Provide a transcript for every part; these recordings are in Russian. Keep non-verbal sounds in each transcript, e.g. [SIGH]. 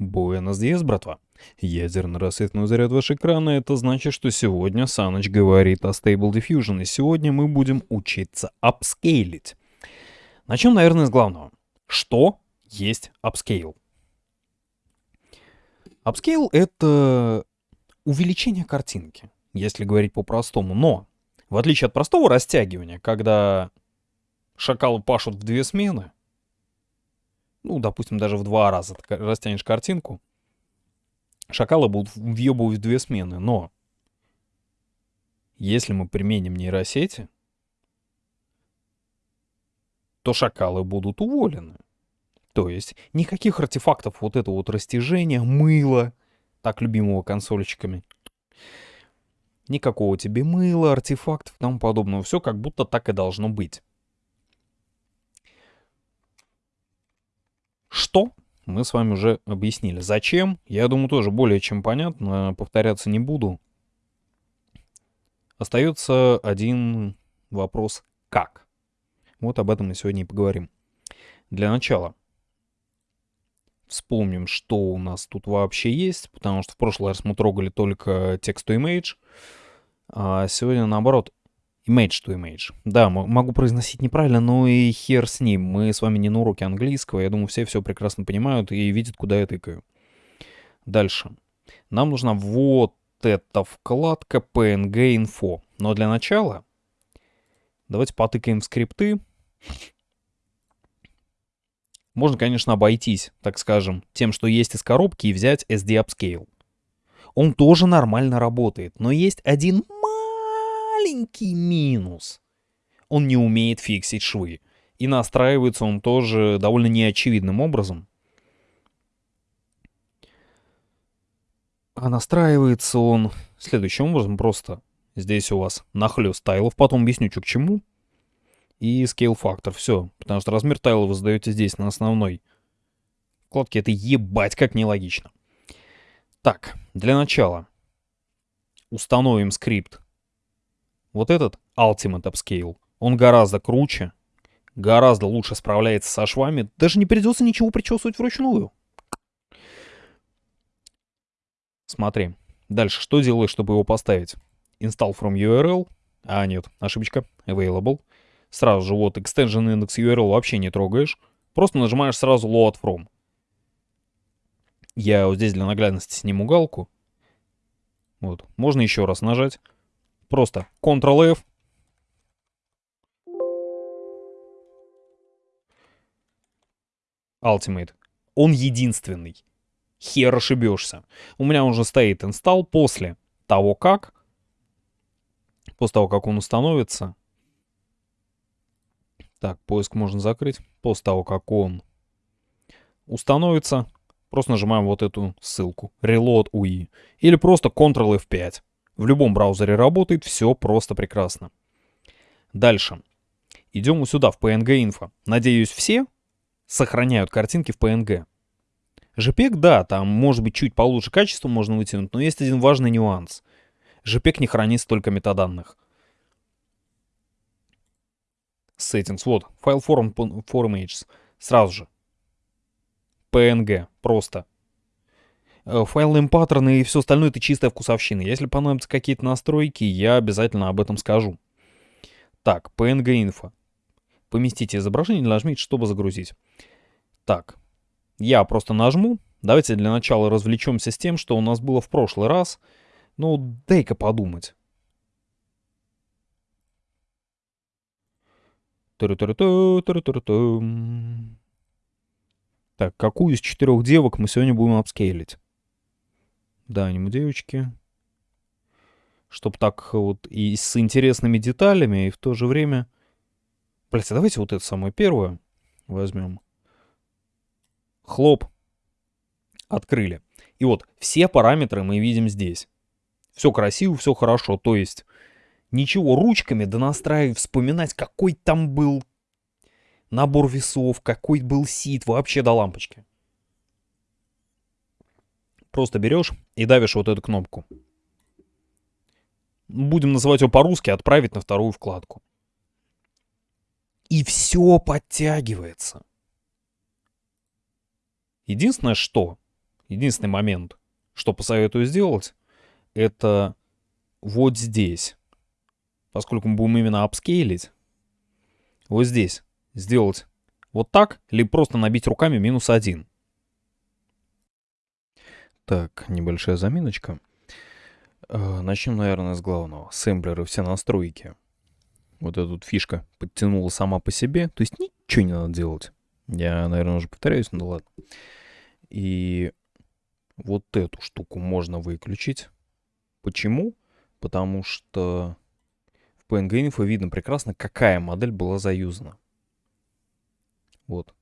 Buenos días, братва. Ядерно-рассветный заряд в ваш экрана — это значит, что сегодня Саныч говорит о Stable Diffusion, и сегодня мы будем учиться апскейлить. Начнем, наверное, с главного. Что есть upscale? Upscale — это увеличение картинки, если говорить по-простому. Но, в отличие от простого растягивания, когда шакалы пашут в две смены, ну, допустим, даже в два раза растянешь картинку, шакалы будут въебывать в две смены. Но если мы применим нейросети, то шакалы будут уволены. То есть никаких артефактов вот этого вот растяжения, мыла, так любимого консольщиками. Никакого тебе мыла, артефактов и тому подобного. Все как будто так и должно быть. Что? Мы с вами уже объяснили. Зачем? Я думаю, тоже более чем понятно. Повторяться не буду. Остается один вопрос. Как? Вот об этом мы сегодня и поговорим. Для начала вспомним, что у нас тут вообще есть, потому что в прошлый раз мы трогали только text-to-image, а сегодня, наоборот, Image to image. Да, могу произносить неправильно, но и хер с ним. Мы с вами не на уроке английского. Я думаю, все все прекрасно понимают и видят, куда я тыкаю. Дальше. Нам нужна вот эта вкладка PNG Info. Но для начала давайте потыкаем в скрипты. Можно, конечно, обойтись, так скажем, тем, что есть из коробки и взять SD Upscale. Он тоже нормально работает, но есть один маленький минус. Он не умеет фиксить швы. И настраивается он тоже довольно неочевидным образом. А настраивается он следующим образом. Просто здесь у вас нахлёст тайлов. Потом объясню, что к чему. И scale фактор. Все. Потому что размер тайла вы задаете здесь, на основной вкладке. Это ебать как нелогично. Так, для начала установим скрипт вот этот Ultimate Upscale, он гораздо круче, гораздо лучше справляется со швами. Даже не придется ничего причесывать вручную. Смотри. Дальше, что делаешь, чтобы его поставить? Install from URL. А, нет, ошибочка. Available. Сразу же вот extension index URL вообще не трогаешь. Просто нажимаешь сразу load from. Я вот здесь для наглядности сниму галку. Вот. Можно еще раз нажать. Просто Ctrl-F. Ultimate. Он единственный. Хер ошибешься. У меня уже стоит инсталл после того, как... После того, как он установится. Так, поиск можно закрыть. После того, как он установится, просто нажимаем вот эту ссылку. Reload UI. Или просто Ctrl F5. В любом браузере работает, все просто прекрасно. Дальше. Идем сюда, в PNG Info. Надеюсь, все сохраняют картинки в PNG. JPEG, да, там может быть чуть получше качество можно вытянуть, но есть один важный нюанс. JPEG не хранит столько метаданных. Settings, вот, файл form, form images. Сразу же. PNG, просто. Э, файловые паттерны и все остальное это чистая вкусовщина. Если понадобятся какие-то настройки, я обязательно об этом скажу. Так, PNG info. Поместите изображение, нажмите, чтобы загрузить. Так, я просто нажму. Давайте для начала развлечемся с тем, что у нас было в прошлый раз. Ну, дай-ка подумать. Так, какую из четырех девок мы сегодня будем апскейлить? Да, аниме девочки. Чтоб так вот и с интересными деталями, и в то же время... Блять, а давайте вот это самое первое возьмем. Хлоп. Открыли. И вот все параметры мы видим здесь. Все красиво, все хорошо. То есть ничего ручками да настраивать, вспоминать, какой там был набор весов, какой был сит, вообще до лампочки. Просто берешь и давишь вот эту кнопку. Будем называть его по-русски «Отправить на вторую вкладку». И все подтягивается. Единственное, что единственный момент, что посоветую сделать, это вот здесь. Поскольку мы будем именно апскейлить, вот здесь сделать вот так, либо просто набить руками минус один. Так, небольшая заминочка. Э, начнем, наверное, с главного. Сэмплеры, все настройки. Вот эта вот фишка подтянула сама по себе. То есть ничего не надо делать. Я, наверное, уже повторяюсь, но ладно. И вот эту штуку можно выключить. Почему? Потому что в PNG Info видно прекрасно, какая модель была заюзана. Вот.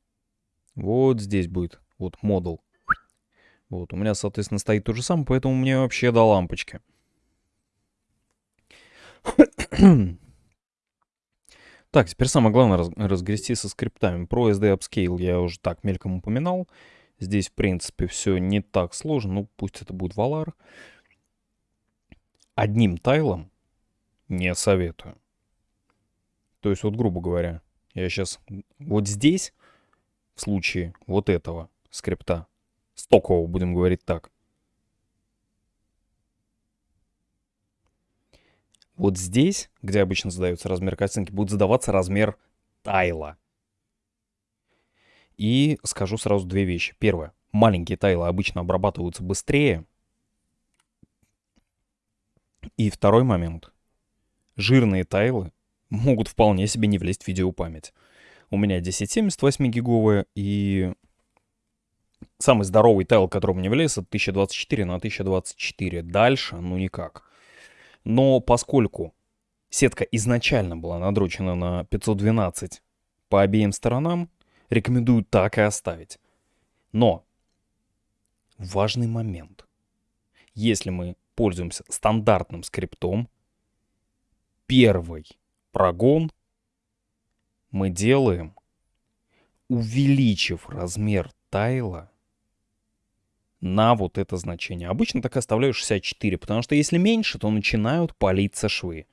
Вот здесь будет. Вот модул. Вот, у меня, соответственно, стоит то же самое, поэтому мне вообще до лампочки. [COUGHS] Так, теперь самое главное раз, разгрести со скриптами. Про SD Upscale я уже так мельком упоминал. Здесь, в принципе, все не так сложно. Ну, пусть это будет Valar. Одним тайлом не советую. То есть, вот, грубо говоря, я сейчас вот здесь, в случае вот этого скрипта, стокового, будем говорить так. Вот здесь, где обычно задается размер картинки, будет задаваться размер тайла. И скажу сразу две вещи. Первое. Маленькие тайлы обычно обрабатываются быстрее. И второй момент. Жирные тайлы могут вполне себе не влезть в видеопамять. У меня 1078 гиговая, и самый здоровый тайл, который мне влез, это 1024 на 1024. Дальше, ну никак. Но поскольку сетка изначально была надрочена на 512 по обеим сторонам, рекомендую так и оставить. Но важный момент. Если мы пользуемся стандартным скриптом, первый прогон мы делаем, увеличив размер тайла на вот это значение. Обычно так оставляю 64, потому что если меньше, то начинают палиться швы.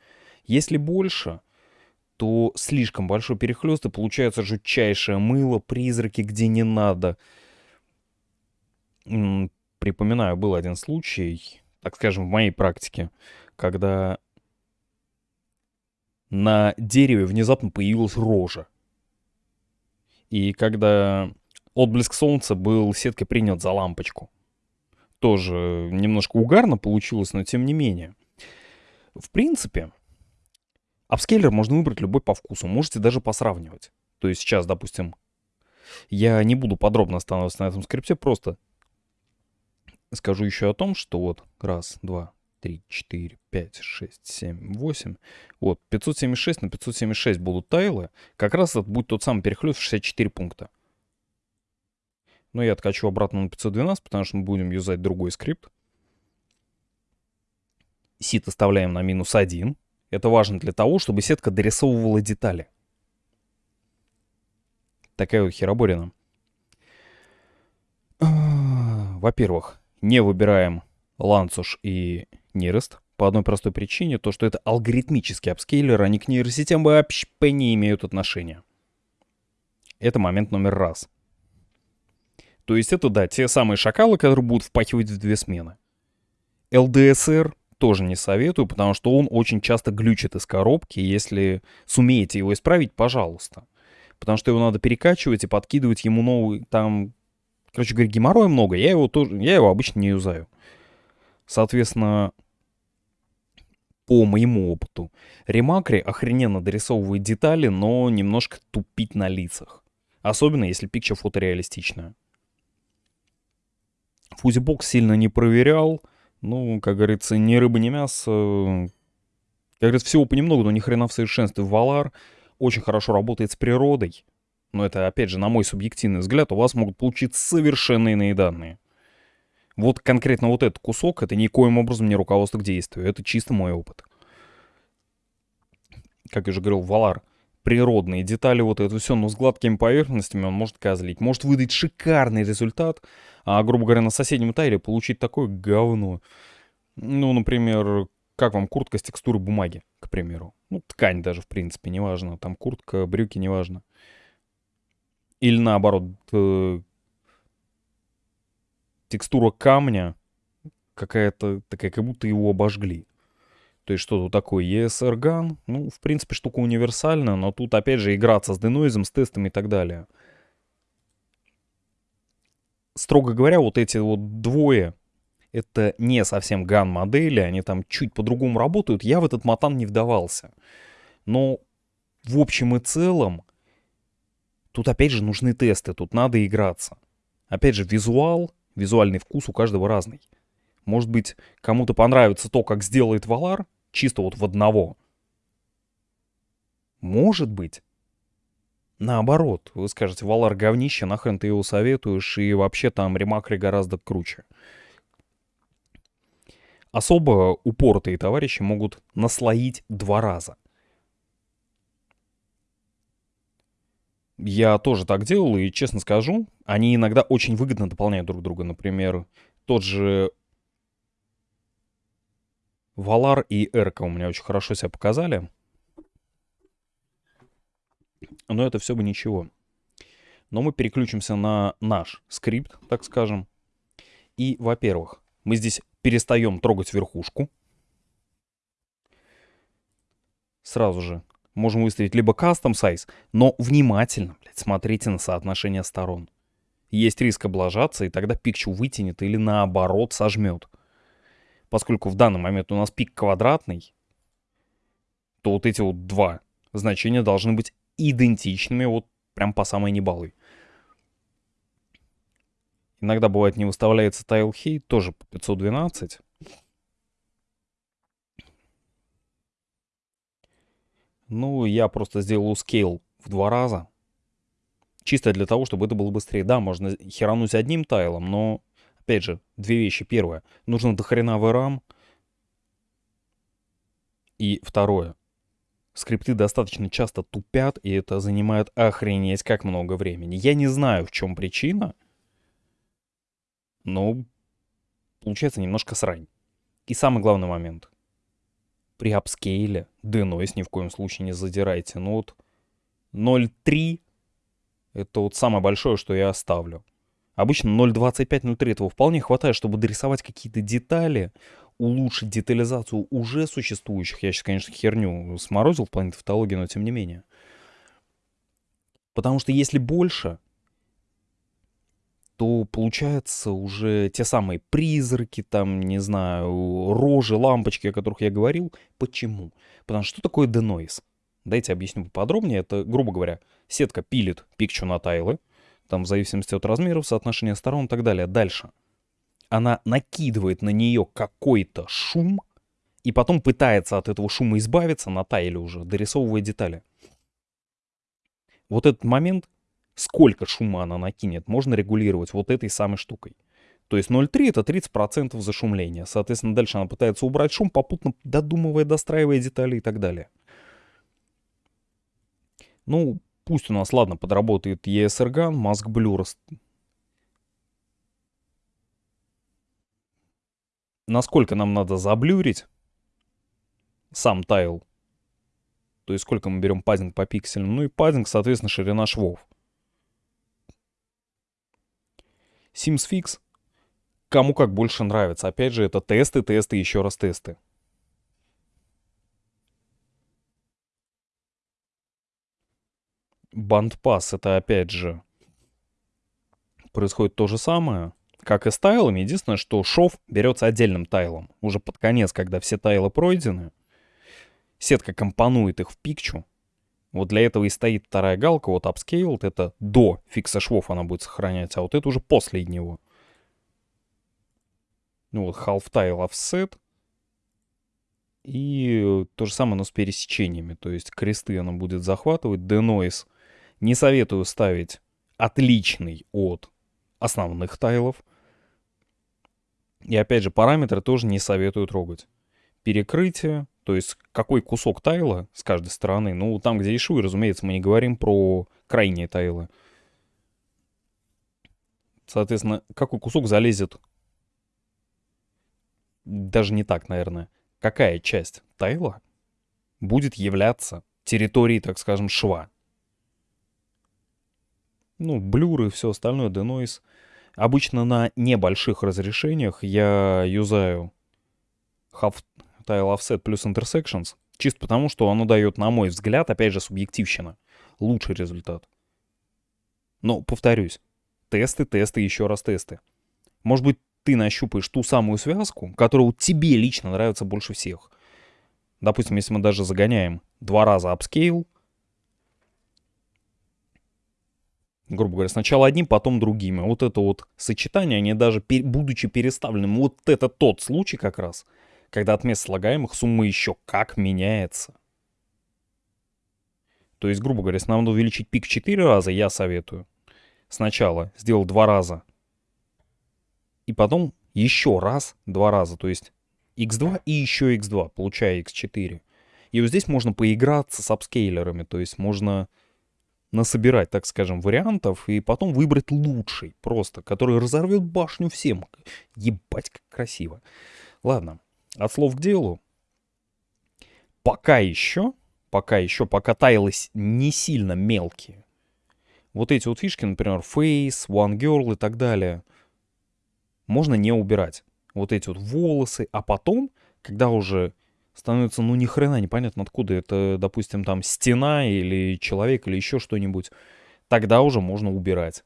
Если больше, то слишком большой перехлест, и получается жутчайшее мыло, призраки, где не надо. Припоминаю, был один случай, так скажем, в моей практике, когда на дереве внезапно появилась рожа. И когда отблеск солнца был сеткой принят за лампочку. Тоже немножко угарно получилось, но тем не менее. В принципе, апскейлер можно выбрать любой по вкусу. Можете даже посравнивать. То есть сейчас, допустим, я не буду подробно останавливаться на этом скрипте, просто скажу еще о том, что вот раз, два, три, четыре, пять, шесть, семь, восемь. Вот, 576 на 576 будут тайлы. Как раз это будет тот самый перехлест в 64 пункта. Но я откачу обратно на 512, потому что мы будем юзать другой скрипт. Сит оставляем на минус 1. Это важно для того, чтобы сетка дорисовывала детали. Такая вот хероборина. [CLEARS THROAT] Во-первых, не выбираем ланцуш и нерест. По одной простой причине, то что это алгоритмический апскейлер, они к нейросетям вообще не имеют отношения. Это момент номер раз. То есть это, да, те самые шакалы, которые будут впахивать в две смены. LDSR тоже не советую, потому что он очень часто глючит из коробки. Если сумеете его исправить, пожалуйста. Потому что его надо перекачивать и подкидывать ему новый, там, короче говоря, геморроя много. Я его тоже, я его обычно не юзаю. Соответственно, по моему опыту, ремакри охрененно дорисовывает детали, но немножко тупить на лицах. Особенно если пикча фотореалистичная. Фузибокс сильно не проверял. Ну, как говорится, ни рыба, ни мясо. Как говорится, всего понемногу, но ни хрена в совершенстве. Валар очень хорошо работает с природой. Но это, опять же, на мой субъективный взгляд, у вас могут получиться совершенно иные данные. Вот конкретно вот этот кусок, это никоим образом не руководство к действию. Это чисто мой опыт. Как я уже говорил, Валар природные детали, вот это все, но с гладкими поверхностями он может козлить. Может выдать шикарный результат, а, грубо говоря, на соседнем тайле получить такое говно. Ну, например, как вам куртка с текстурой бумаги, к примеру. Ну, ткань даже, в принципе, неважно. Там куртка, брюки, неважно. Или наоборот, э, текстура камня какая-то такая, как будто его обожгли. То есть что тут такое? ESR GAN, ну, в принципе, штука универсальная, но тут, опять же, играться с денойзом, с тестами и так далее. Строго говоря, вот эти вот двое, это не совсем GAN модели, они там чуть по-другому работают. Я в этот матан не вдавался. Но в общем и целом, тут опять же нужны тесты, тут надо играться. Опять же, визуал, визуальный вкус у каждого разный. Может быть, кому-то понравится то, как сделает Валар, чисто вот в одного. Может быть. Наоборот, вы скажете, Валар говнище, нахрен ты его советуешь, и вообще там ремакры гораздо круче. Особо упоротые товарищи могут наслоить два раза. Я тоже так делал, и честно скажу, они иногда очень выгодно дополняют друг друга. Например, тот же Валар и Эрка у меня очень хорошо себя показали. Но это все бы ничего. Но мы переключимся на наш скрипт, так скажем. И, во-первых, мы здесь перестаем трогать верхушку. Сразу же можем выставить либо custom size, но внимательно, блядь, смотрите на соотношение сторон. Есть риск облажаться, и тогда пикчу вытянет или наоборот сожмет поскольку в данный момент у нас пик квадратный, то вот эти вот два значения должны быть идентичными вот прям по самой небалой. Иногда бывает не выставляется height, тоже по 512. Ну, я просто сделал scale в два раза. Чисто для того, чтобы это было быстрее. Да, можно херануть одним тайлом, но Опять же, две вещи. Первое, нужно дохрена VRAM. И второе, скрипты достаточно часто тупят, и это занимает охренеть как много времени. Я не знаю, в чем причина, но получается немножко срань. И самый главный момент. При апскейле denoise ни в коем случае не задирайте. Ну вот 0.3 это вот самое большое, что я оставлю. Обычно 0.25-0.3 этого вполне хватает, чтобы дорисовать какие-то детали, улучшить детализацию уже существующих. Я сейчас, конечно, херню сморозил в плане тавтологии, но тем не менее. Потому что если больше, то получается уже те самые призраки, там, не знаю, рожи, лампочки, о которых я говорил. Почему? Потому что что такое denoise? Дайте объясню поподробнее. Это, грубо говоря, сетка пилит пикчу на тайлы, там в зависимости от размеров, соотношения сторон и так далее. Дальше. Она накидывает на нее какой-то шум, и потом пытается от этого шума избавиться на тайле уже, дорисовывая детали. Вот этот момент, сколько шума она накинет, можно регулировать вот этой самой штукой. То есть 0,3 это 30% зашумления. Соответственно, дальше она пытается убрать шум, попутно додумывая, достраивая детали и так далее. Ну, Пусть у нас, ладно, подработает ESRGAN, Mask Blur. Насколько нам надо заблюрить сам тайл. То есть сколько мы берем паддинг по пикселям. Ну и паддинг, соответственно, ширина швов. Sims Fix. Кому как больше нравится. Опять же, это тесты, тесты, еще раз тесты. Бандпас это опять же происходит то же самое, как и с тайлами. Единственное, что шов берется отдельным тайлом. Уже под конец, когда все тайлы пройдены, сетка компонует их в пикчу. Вот для этого и стоит вторая галка, вот upscaled, это до фикса швов она будет сохранять, а вот это уже после него. Ну вот half tile offset. И то же самое, но с пересечениями. То есть кресты она будет захватывать. Denoise не советую ставить отличный от основных тайлов. И опять же, параметры тоже не советую трогать. Перекрытие, то есть какой кусок тайла с каждой стороны. Ну, там, где и швы, разумеется, мы не говорим про крайние тайлы. Соответственно, какой кусок залезет... Даже не так, наверное. Какая часть тайла будет являться территорией, так скажем, шва. Ну, блюры и все остальное, denoise. Обычно на небольших разрешениях я юзаю half tile offset плюс intersections, чисто потому, что оно дает, на мой взгляд, опять же, субъективщина, лучший результат. Но, повторюсь, тесты, тесты, еще раз тесты. Может быть, ты нащупаешь ту самую связку, которая тебе лично нравится больше всех. Допустим, если мы даже загоняем два раза upscale, грубо говоря, сначала одним, потом другими. Вот это вот сочетание, они даже будучи переставленным, вот это тот случай как раз, когда от мест слагаемых сумма еще как меняется. То есть, грубо говоря, если нам надо увеличить пик 4 раза, я советую сначала сделал два раза, и потом еще раз два раза, то есть x2 и еще x2, получая x4. И вот здесь можно поиграться с апскейлерами, то есть можно насобирать, так скажем, вариантов и потом выбрать лучший просто, который разорвет башню всем. Ебать, как красиво. Ладно, от слов к делу. Пока еще, пока еще, пока тайлы не сильно мелкие, вот эти вот фишки, например, Face, One Girl и так далее, можно не убирать. Вот эти вот волосы, а потом, когда уже становится, ну, ни хрена непонятно откуда это, допустим, там стена или человек или еще что-нибудь, тогда уже можно убирать.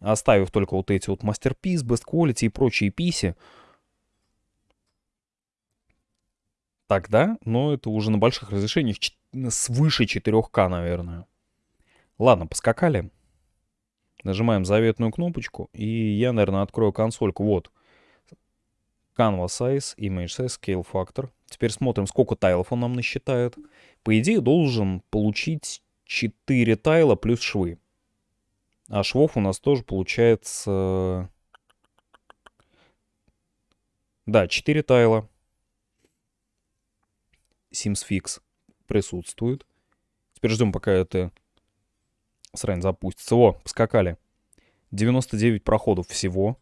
Оставив только вот эти вот Masterpiece, Best Quality и прочие писи, тогда, но это уже на больших разрешениях свыше 4К, наверное. Ладно, поскакали. Нажимаем заветную кнопочку, и я, наверное, открою консольку. Вот. Canvas Size, Image Size, Scale Factor. Теперь смотрим, сколько тайлов он нам насчитает. По идее, должен получить 4 тайла плюс швы. А швов у нас тоже получается... Да, 4 тайла. Sims Fix присутствует. Теперь ждем, пока это срань запустится. О, поскакали. 99 проходов всего.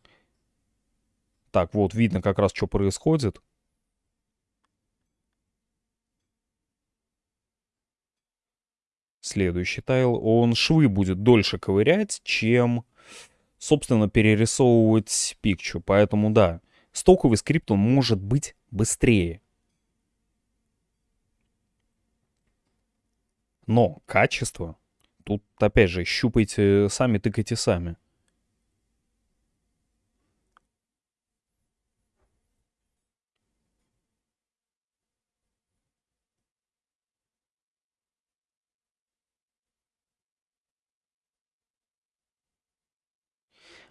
Так, вот, видно как раз, что происходит. Следующий тайл. Он швы будет дольше ковырять, чем, собственно, перерисовывать пикчу. Поэтому, да, стоковый скрипт, он может быть быстрее. Но качество Тут, опять же, щупайте сами, тыкайте сами.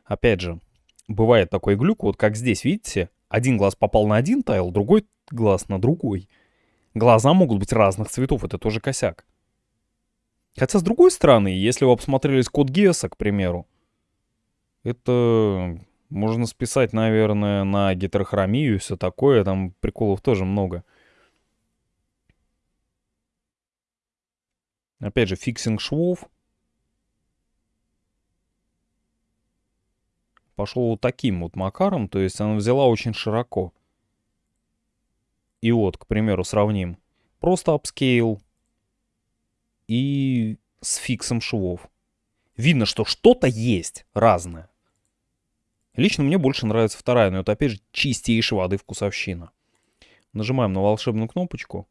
Опять же, бывает такой глюк, вот как здесь, видите, один глаз попал на один тайл, другой глаз на другой. Глаза могут быть разных цветов, это тоже косяк. Хотя, с другой стороны, если вы насмотрелись Код Гиаса, к примеру, это можно списать, наверное, на гетерохромию и все такое. Там приколов тоже много. Опять же, фиксинг швов. Пошел вот таким вот макаром, то есть она взяла очень широко. И вот, к примеру, сравним. Просто upscale и с fix ом швов. Видно, что что-то есть разное. Лично мне больше нравится вторая, но это опять же чистейшей воды вкусовщина. Нажимаем на волшебную кнопочку.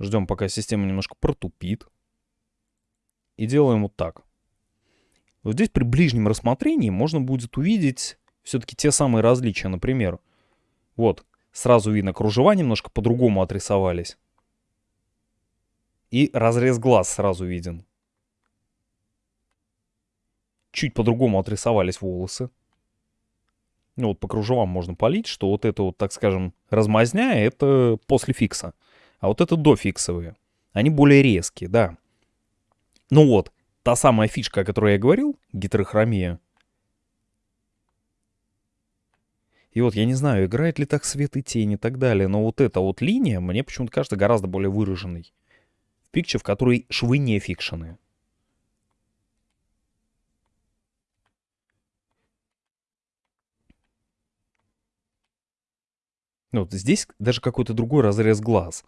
Ждем, пока система немножко протупит. И делаем вот так. Вот здесь при ближнем рассмотрении можно будет увидеть все-таки те самые различия. Например, вот, сразу видно, кружева немножко по-другому отрисовались. И разрез глаз сразу виден. Чуть по-другому отрисовались волосы. Ну вот по кружевам можно полить, что вот это вот, так скажем, размазня, это после фикса. А вот это до фиксовые. Они более резкие, да. Ну вот, та самая фишка, о которой я говорил, гетерохромия. И вот я не знаю, играет ли так свет и тень и так далее, но вот эта вот линия мне почему-то кажется гораздо более выраженной пикче, в которой швы не фикшены. Ну, вот здесь даже какой-то другой разрез глаз.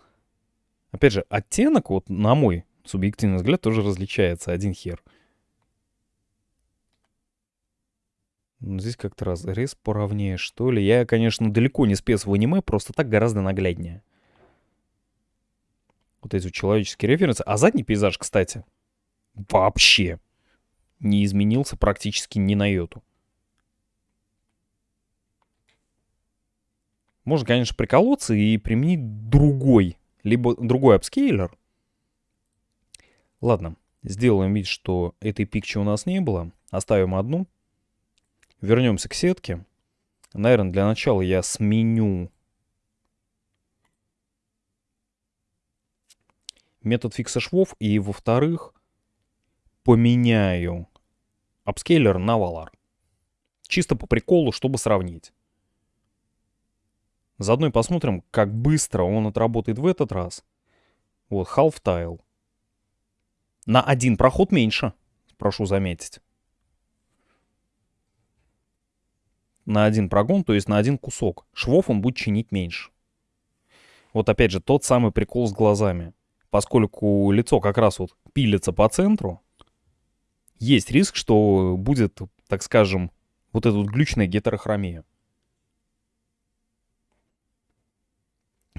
Опять же, оттенок, вот на мой субъективный взгляд, тоже различается один хер. Ну, здесь как-то раз рез поровнее, что ли. Я, конечно, далеко не спец в аниме, просто так гораздо нагляднее. Вот эти человеческие референсы. А задний пейзаж, кстати, вообще не изменился практически ни на йоту. Можно, конечно, приколоться и применить другой, либо другой апскейлер. Ладно, сделаем вид, что этой пикчи у нас не было. Оставим одну. Вернемся к сетке. Наверное, для начала я сменю метод фикса швов. И, во-вторых, поменяю апскейлер на валар. Чисто по приколу, чтобы сравнить. Заодно и посмотрим, как быстро он отработает в этот раз. Вот, half tile. На один проход меньше, прошу заметить. На один прогон, то есть на один кусок. Швов он будет чинить меньше. Вот опять же, тот самый прикол с глазами. Поскольку лицо как раз вот пилится по центру, есть риск, что будет, так скажем, вот эта вот глючная гетерохромия.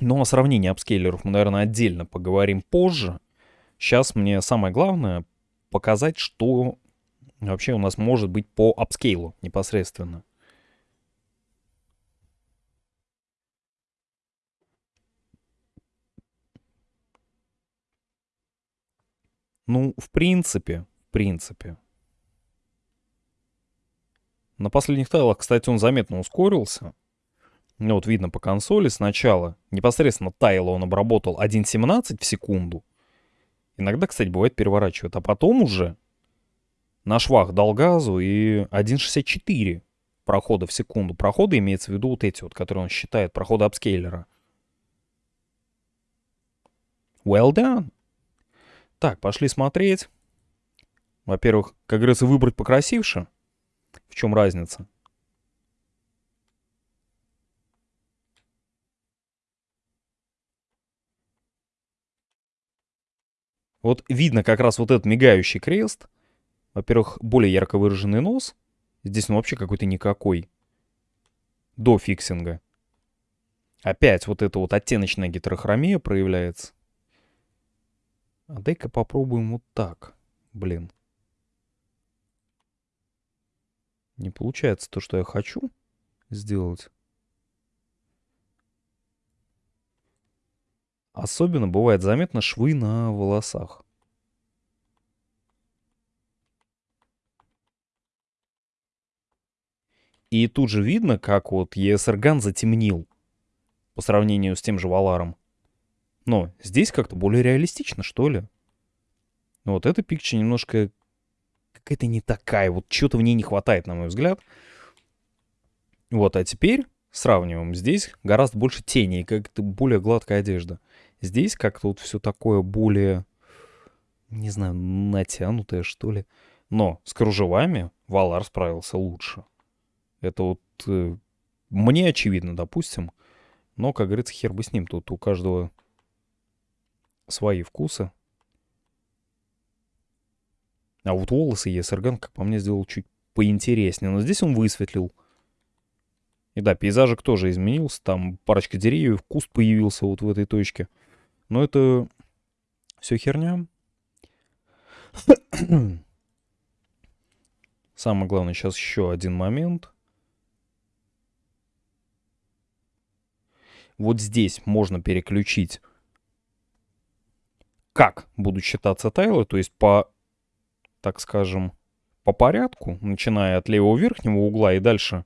Но о сравнении апскейлеров мы, наверное, отдельно поговорим позже. Сейчас мне самое главное показать, что вообще у нас может быть по апскейлу непосредственно. Ну, в принципе, в принципе. На последних тайлах, кстати, он заметно ускорился. Ну, вот видно по консоли сначала. Непосредственно тайл он обработал 1.17 в секунду. Иногда, кстати, бывает переворачивает. А потом уже на швах дал газу и 1.64 прохода в секунду. Проходы имеется в виду вот эти вот, которые он считает, проходы апскейлера. Well done. Так, пошли смотреть. Во-первых, как говорится, выбрать покрасивше. В чем разница? Вот видно как раз вот этот мигающий крест. Во-первых, более ярко выраженный нос. Здесь он вообще какой-то никакой. До фиксинга. Опять вот эта вот оттеночная гетерохромия проявляется. А дай-ка попробуем вот так. Блин. Не получается то, что я хочу сделать. Особенно бывает заметно швы на волосах. И тут же видно, как вот ESRGAN затемнил по сравнению с тем же Валаром. Но здесь как-то более реалистично, что ли. Вот эта пикча немножко какая-то не такая. Вот чего-то в ней не хватает, на мой взгляд. Вот, а теперь сравниваем. Здесь гораздо больше теней, как-то более гладкая одежда. Здесь как-то вот все такое более, не знаю, натянутое, что ли. Но с кружевами Валар справился лучше. Это вот э, мне очевидно, допустим. Но, как говорится, хер бы с ним. Тут у каждого свои вкусы. А вот волосы Есерган, как по мне, сделал чуть поинтереснее. Но здесь он высветлил. И да, пейзажик тоже изменился. Там парочка деревьев, куст появился вот в этой точке. Но это все херня. Самое главное, сейчас еще один момент. Вот здесь можно переключить, как будут считаться тайлы, то есть по, так скажем, по порядку, начиная от левого верхнего угла и дальше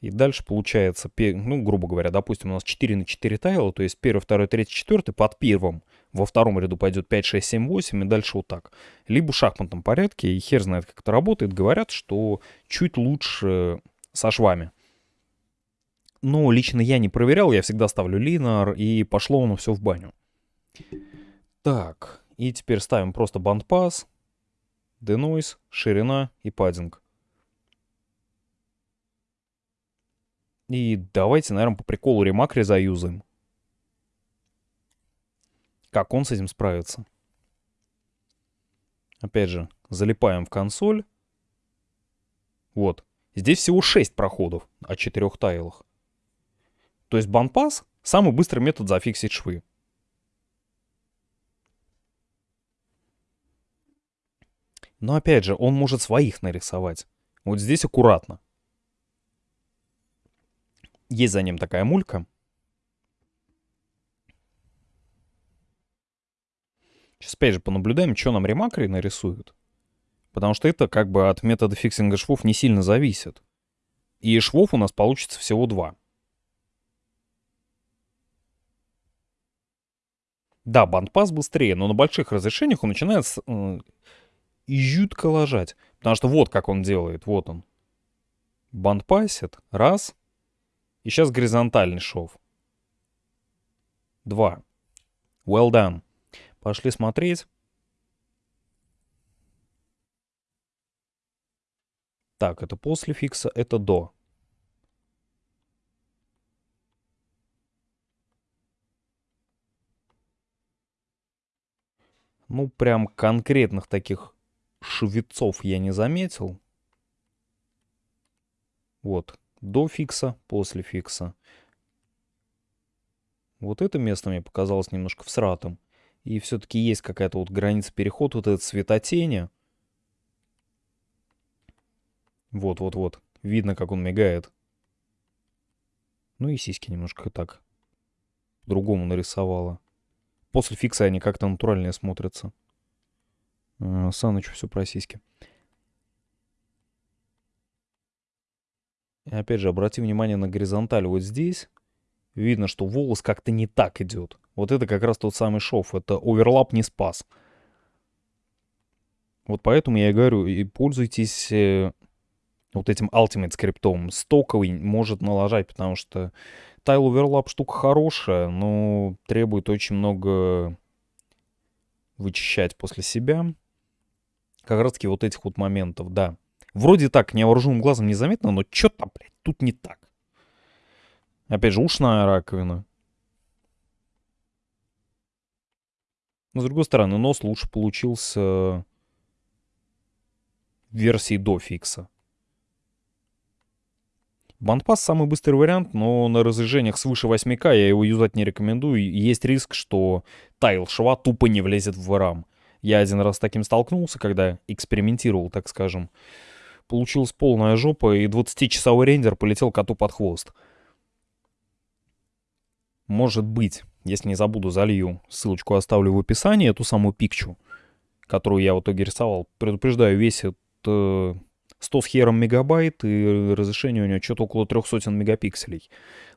и дальше получается, ну, грубо говоря, допустим, у нас 4 на 4 тайла, то есть первый, второй, третий, четвертый под первым. Во втором ряду пойдет 5, 6, 7, 8 и дальше вот так. Либо в шахматном порядке, и хер знает, как это работает. Говорят, что чуть лучше со швами. Но лично я не проверял, я всегда ставлю линар, и пошло оно все в баню. Так, и теперь ставим просто бандпас, денойс, ширина и паддинг. И давайте, наверное, по приколу ремакри заюзаем. Как он с этим справится? Опять же, залипаем в консоль. Вот. Здесь всего 6 проходов о 4 тайлах. То есть банпас — самый быстрый метод зафиксить швы. Но опять же, он может своих нарисовать. Вот здесь аккуратно. Есть за ним такая мулька. Сейчас опять же понаблюдаем, что нам Remacri нарисуют. Потому что это как бы от метода фиксинга швов не сильно зависит. И швов у нас получится всего два. Да, band pass быстрее, но на больших разрешениях он начинает э, жутко лажать. Потому что вот как он делает, вот он. Бандпасит, раз. И сейчас горизонтальный шов. Два. Well done. Пошли смотреть. Так, это после фикса, это до. Ну, прям конкретных таких швецов я не заметил. Вот, до фикса, после фикса. Вот это место мне показалось немножко всратым. И все-таки есть какая-то вот граница перехода, вот это цветотени. Вот-вот-вот. Видно, как он мигает. Ну и сиськи немножко так по-другому нарисовала. После фикса они как-то натуральнее смотрятся. А, Саныч все про сиськи. И опять же, обрати внимание на горизонталь вот здесь. Видно, что волос как-то не так идет. Вот это как раз тот самый шов. Это оверлап не спас. Вот поэтому я и говорю, и пользуйтесь э, вот этим Ultimate скриптом. Стоковый может налажать, потому что Tile Overlap штука хорошая, но требует очень много вычищать после себя. Как раз таки вот этих вот моментов, да. Вроде так невооруженным глазом незаметно, но что-то, блядь, тут не так. Опять же, ушная раковина. Но с другой стороны, нос лучше получился в версии до фикса. Бандпас самый быстрый вариант, но на разрежениях свыше 8К я его юзать не рекомендую. Есть риск, что тайл шва тупо не влезет в RAM. Я один раз с таким столкнулся, когда экспериментировал, так скажем. Получилась полная жопа, и 20-часовой рендер полетел коту под хвост. Может быть, если не забуду, залью. Ссылочку оставлю в описании, эту самую пикчу, которую я в итоге рисовал. Предупреждаю, весит э, 100 с хером мегабайт, и разрешение у него что-то около 300 мегапикселей.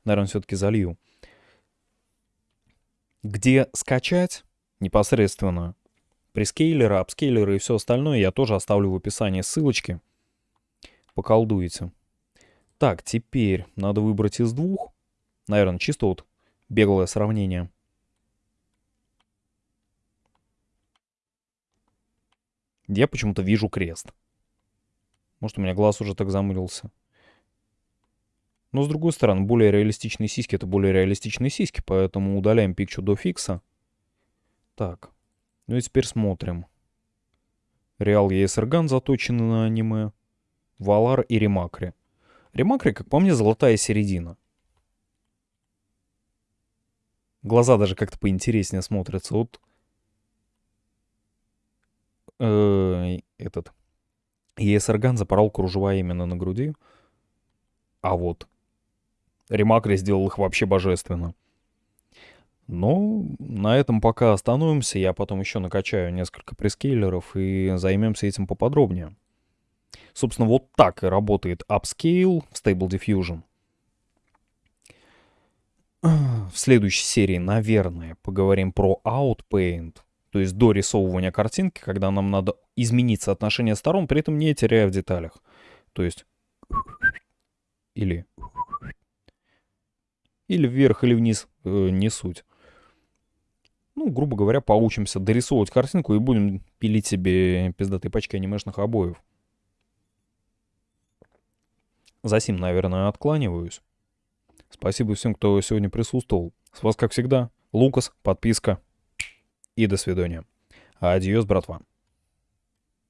Наверное, все-таки залью. Где скачать непосредственно прескейлеры, апскейлеры и все остальное я тоже оставлю в описании ссылочки. Поколдуете. Так, теперь надо выбрать из двух. Наверное, чисто вот беглое сравнение. Я почему-то вижу крест. Может, у меня глаз уже так замылился. Но, с другой стороны, более реалистичные сиськи — это более реалистичные сиськи, поэтому удаляем пикчу до фикса. Так, ну и теперь смотрим. Реал ESR заточены на аниме. Валар и Ремакри. Ремакри, как по мне, золотая середина. Глаза даже как-то поинтереснее смотрятся. Вот э, этот ESR запорол кружева именно на груди. А вот Ремакри сделал их вообще божественно. Но на этом пока остановимся. Я потом еще накачаю несколько прескейлеров и займемся этим поподробнее. Собственно, вот так и работает Upscale в Stable Diffusion. В следующей серии, наверное, поговорим про Outpaint, то есть до рисовывания картинки, когда нам надо изменить соотношение сторон, при этом не теряя в деталях. То есть или или вверх, или вниз, э, не суть ну, грубо говоря, поучимся дорисовывать картинку и будем пилить себе пиздатые пачки анимешных обоев. За сим, наверное, откланиваюсь. Спасибо всем, кто сегодня присутствовал. С вас, как всегда, Лукас, подписка и до свидания. Адьос, братва.